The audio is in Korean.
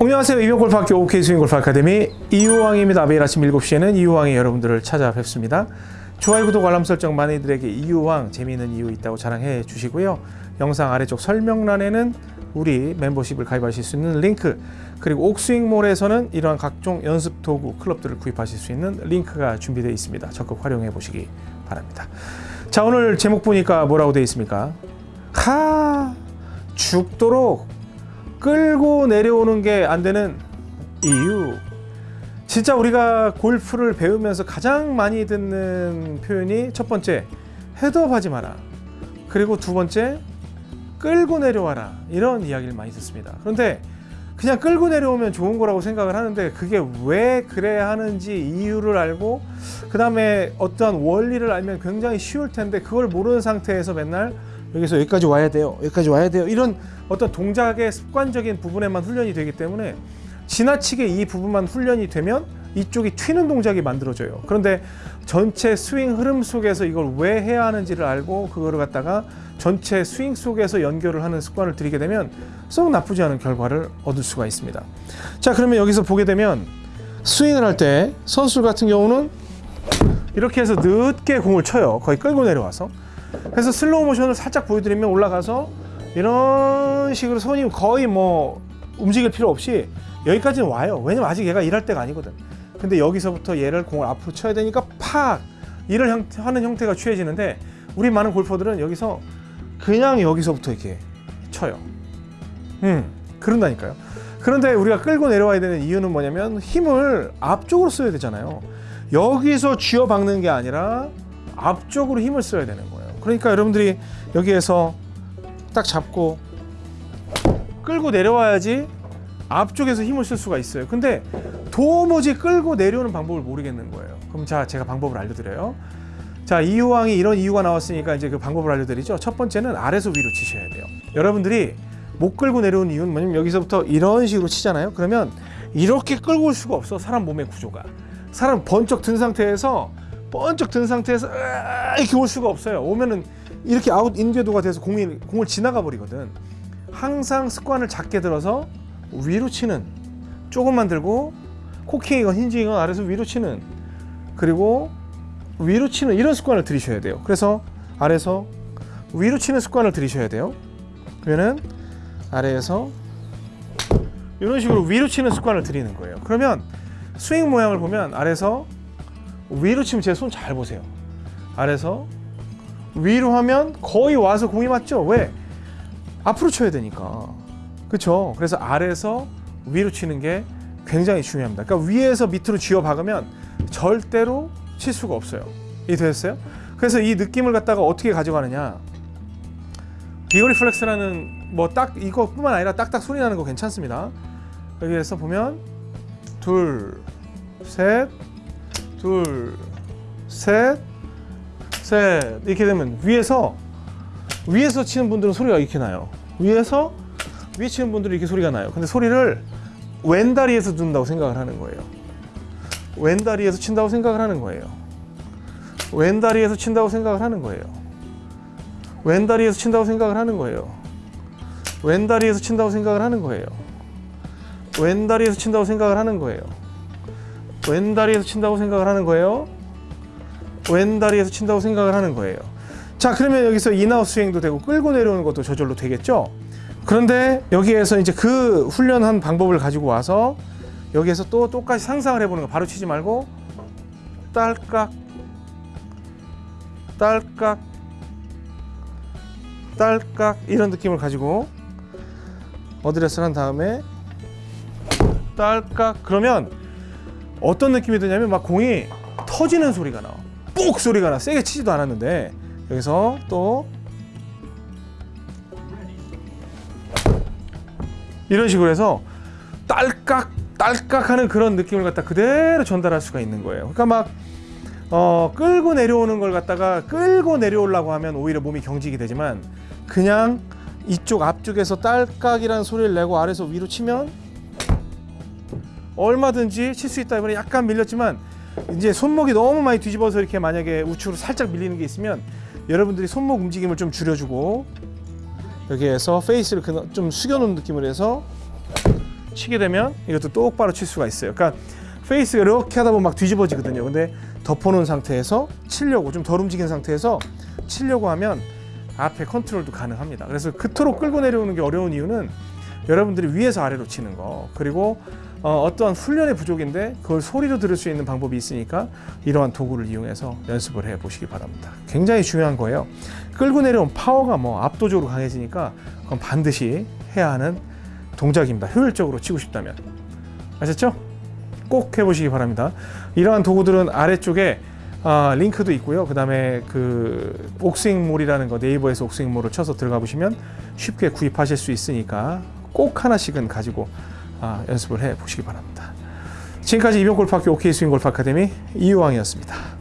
안녕하세요. 이병골프학교 OK 스윙골프 아카데미 이유왕입니다. 매일 아침 7시에는 이유왕이 여러분들을 찾아뵙습니다. 좋아요, 구독, 알람 설정 많이들에게 이유왕 재미있는 이유 있다고 자랑해 주시고요. 영상 아래쪽 설명란에는 우리 멤버십을 가입하실 수 있는 링크 그리고 옥스윙몰에서는 이러한 각종 연습 도구 클럽들을 구입하실 수 있는 링크가 준비되어 있습니다. 적극 활용해 보시기 바랍니다. 자 오늘 제목 보니까 뭐라고 되어 있습니까? 하 죽도록 끌고 내려오는 게 안 되는 이유. 진짜 우리가 골프를 배우면서 가장 많이 듣는 표현이 첫 번째 헤드업 하지 마라. 그리고 두 번째 끌고 내려와라. 이런 이야기를 많이 듣습니다. 그런데 그냥 끌고 내려오면 좋은 거라고 생각을 하는데 그게 왜 그래야 하는지 이유를 알고 그 다음에 어떠한 원리를 알면 굉장히 쉬울 텐데 그걸 모르는 상태에서 맨날 여기서 여기까지 와야 돼요. 여기까지 와야 돼요. 이런 어떤 동작의 습관적인 부분에만 훈련이 되기 때문에 지나치게 이 부분만 훈련이 되면 이쪽이 튀는 동작이 만들어져요. 그런데 전체 스윙 흐름 속에서 이걸 왜 해야 하는지를 알고 그거를 갖다가 전체 스윙 속에서 연결을 하는 습관을 들이게 되면 썩 나쁘지 않은 결과를 얻을 수가 있습니다. 자, 그러면 여기서 보게 되면 스윙을 할 때 선수 같은 경우는 이렇게 해서 늦게 공을 쳐요. 거의 끌고 내려와서. 그래서 슬로우 모션을 살짝 보여드리면 올라가서 이런 식으로 손이 거의 뭐 움직일 필요 없이 여기까지는 와요. 왜냐면 아직 얘가 일할 때가 아니거든. 근데 여기서부터 얘를 공을 앞으로 쳐야 되니까 팍 일을 형, 하는 형태가 취해지는데 우리 많은 골퍼들은 여기서 그냥 여기서부터 이렇게 쳐요. 음, 그런다니까요. 그런데 우리가 끌고 내려와야 되는 이유는 뭐냐면 힘을 앞쪽으로 써야 되잖아요. 여기서 쥐어 박는 게 아니라 앞쪽으로 힘을 써야 되는 거예요. 그러니까 여러분들이 여기에서 딱 잡고 끌고 내려와야지 앞쪽에서 힘을 쓸 수가 있어요. 근데 도무지 끌고 내려오는 방법을 모르겠는 거예요. 그럼 자, 제가 방법을 알려드려요. 자, 이유왕이 이런 이유가 나왔으니까 이제 그 방법을 알려드리죠. 첫 번째는 아래서 위로 치셔야 돼요. 여러분들이 못 끌고 내려온 이유는 뭐냐면 여기서부터 이런 식으로 치잖아요. 그러면 이렇게 끌고 올 수가 없어. 사람 몸의 구조가. 사람 번쩍 든 상태에서 번쩍 든 상태에서 이렇게 올 수가 없어요. 오면은 이렇게 out-in 궤도가 돼서 공이 공을 지나가 버리거든. 항상 습관을 작게 들어서 위로 치는 조금만 들고 cocking이건 hinging이건 아래서 위로 치는 그리고 위로 치는 이런 습관을 들이셔야 돼요. 그래서 아래에서 위로 치는 습관을 들이셔야 돼요. 그러면은 아래에서 이런 식으로 위로 치는 습관을 들이는 거예요. 그러면 스윙 모양을 보면 아래에서 위로 치면 제 손 잘 보세요. 아래에서 위로 하면 거의 와서 공이 맞죠? 왜? 앞으로 쳐야 되니까. 그렇죠? 그래서 아래에서 위로 치는 게 굉장히 중요합니다. 그러니까 위에서 밑으로 쥐어 박으면 절대로 칠 수가 없어요. 이해됐어요? 그래서 이 느낌을 갖다가 어떻게 가져가느냐? 비오리플렉스라는 뭐 딱 이거뿐만 아니라 딱딱 소리 나는 거 괜찮습니다. 여기에서 보면 둘, 셋, 둘, 셋, 셋 이렇게 되면 위에서 위에서 치는 분들은 소리가 이렇게 나요. 위에서 위에 치는 분들은 이렇게 소리가 나요. 근데 소리를 왼다리에서 듣는다고 생각을 하는 거예요. 왼다리에서 친다고 생각을 하는 거예요. 왼다리에서 친다고 생각을 하는 거예요. 왼다리에서 친다고 생각을 하는 거예요. 왼다리에서 친다고 생각을 하는 거예요. 왼다리에서 친다고 생각을 하는 거예요. 왼다리에서 친다고 생각을 하는 거예요. 왼다리에서 친다고 생각을 하는 거예요. 자, 그러면 여기서 인아웃 스윙도 되고 끌고 내려오는 것도 저절로 되겠죠? 그런데 여기에서 이제 그 훈련한 방법을 가지고 와서 여기에서 또 똑같이 상상을 해보는 거 바로 치지 말고 딸깍 딸깍 딸깍 이런 느낌을 가지고 어드레스를 한 다음에 딸깍 그러면 어떤 느낌이 드냐면 막 공이 터지는 소리가 나와. 뽁 소리가 나. 세게 치지도 않았는데. 여기서 또 이런 식으로 해서 딸깍 딸깍 하는 그런 느낌을 갖다 그대로 전달할 수가 있는 거예요. 그러니까 막 어, 끌고 내려오는 걸 갖다가 끌고 내려오려고 하면 오히려 몸이 경직이 되지만 그냥 이쪽 앞쪽에서 딸깍이라는 소리를 내고 아래서 위로 치면 얼마든지 칠 수 있다 이번에 약간 밀렸지만 이제 손목이 너무 많이 뒤집어서 이렇게 만약에 우측으로 살짝 밀리는 게 있으면 여러분들이 손목 움직임을 좀 줄여주고 여기에서 페이스를 좀 숙여놓은 느낌으로 해서 치게 되면 이것도 똑바로 칠 수가 있어요. 그러니까 페이스가 이렇게 하다 보면 막 뒤집어지거든요. 근데 덮어놓은 상태에서 치려고 좀 덜 움직인 상태에서 치려고 하면 앞에 컨트롤도 가능합니다. 그래서 그토록 끌고 내려오는 게 어려운 이유는 여러분들이 위에서 아래로 치는 거 그리고 어, 어떠한 훈련의 부족인데 그걸 소리로 들을 수 있는 방법이 있으니까 이러한 도구를 이용해서 연습을 해 보시기 바랍니다. 굉장히 중요한 거예요. 끌고 내려온 파워가 뭐 압도적으로 강해지니까 그건 반드시 해야 하는 동작입니다. 효율적으로 치고 싶다면 아셨죠? 꼭 해보시기 바랍니다. 이러한 도구들은 아래쪽에 아, 링크도 있고요. 그 다음에 그 옥스윙몰이라는 거 네이버에서 옥스윙몰을 쳐서 들어가 보시면 쉽게 구입하실 수 있으니까 꼭 하나씩은 가지고 아, 연습을 해 보시기 바랍니다. 지금까지 이병골프학교 OK 스윙 골프 아카데미 이유왕이었습니다.